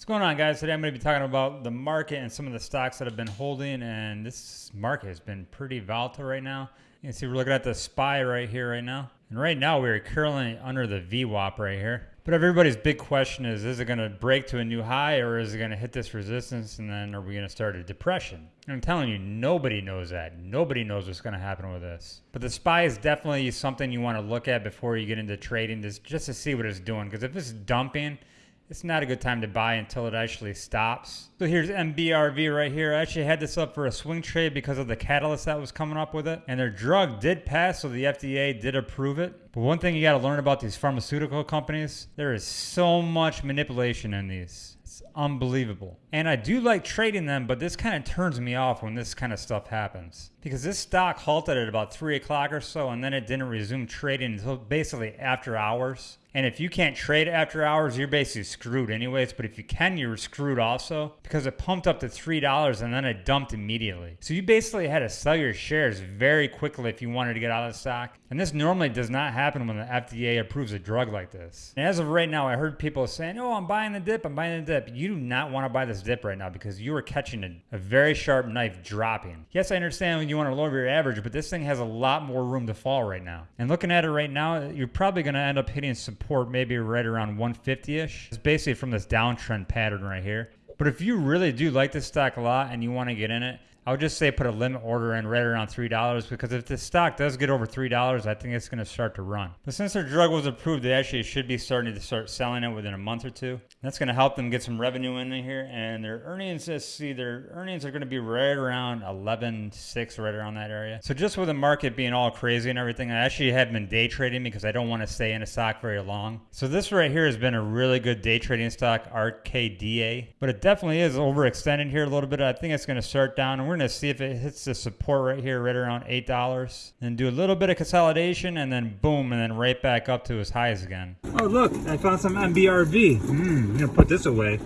What's going on, guys? Today I'm going to be talking about the market and some of the stocks that have been holding. And this market has been pretty volatile right now. You can see we're looking at the SPY right here, right now. And right now we're currently under the VWAP right here. But everybody's big question is, is it going to break to a new high or is it going to hit this resistance and then are we going to start a depression? I'm telling you, nobody knows that. Nobody knows what's going to happen with this. But the SPY is definitely something you want to look at before you get into trading this just to see what it's doing. Because if it's dumping, it's not a good time to buy until it actually stops. So here's NBRV right here. I actually had this up for a swing trade because of the catalyst that was coming up with it. And their drug did pass, so the FDA did approve it. But one thing you got to learn about these pharmaceutical companies, there is so much manipulation in these. It's unbelievable. And I do like trading them, but this kind of turns me off when this kind of stuff happens. Because this stock halted at about 3 o'clock or so, and then it didn't resume trading until basically after hours. And if you can't trade after hours, you're basically screwed anyways. But if you can, you're screwed also because it pumped up to $3 and then it dumped immediately. So you basically had to sell your shares very quickly if you wanted to get out of the stock. And this normally does not happen when the FDA approves a drug like this. And as of right now, I heard people saying, oh, I'm buying the dip, I'm buying the dip. You do not want to buy this dip right now because you are catching a, a very sharp knife dropping. Yes, I understand when you want to lower your average, but this thing has a lot more room to fall right now. And looking at it right now, you're probably going to end up hitting support maybe right around 150-ish. It's basically from this downtrend pattern right here. But if you really do like this stock a lot and you want to get in it, I would just say put a limit order in right around $3 because if the stock does get over $3, I think it's going to start to run. But since their drug was approved, they actually should be starting to start selling it within a month or two. That's going to help them get some revenue in here. And their earnings, let's see, their earnings are going to be right around 11.6, right around that area. So just with the market being all crazy and everything, I actually have been day trading because I don't want to stay in a stock very long. So this right here has been a really good day trading stock, RKDA. But it definitely is overextended here a little bit. I think it's going to start down and we're going to see if it hits the support right here, right around $8. Then do a little bit of consolidation and then boom, and then right back up to as highs again. Oh, look, I found some NBRV. Hmm, I'm going to put this away.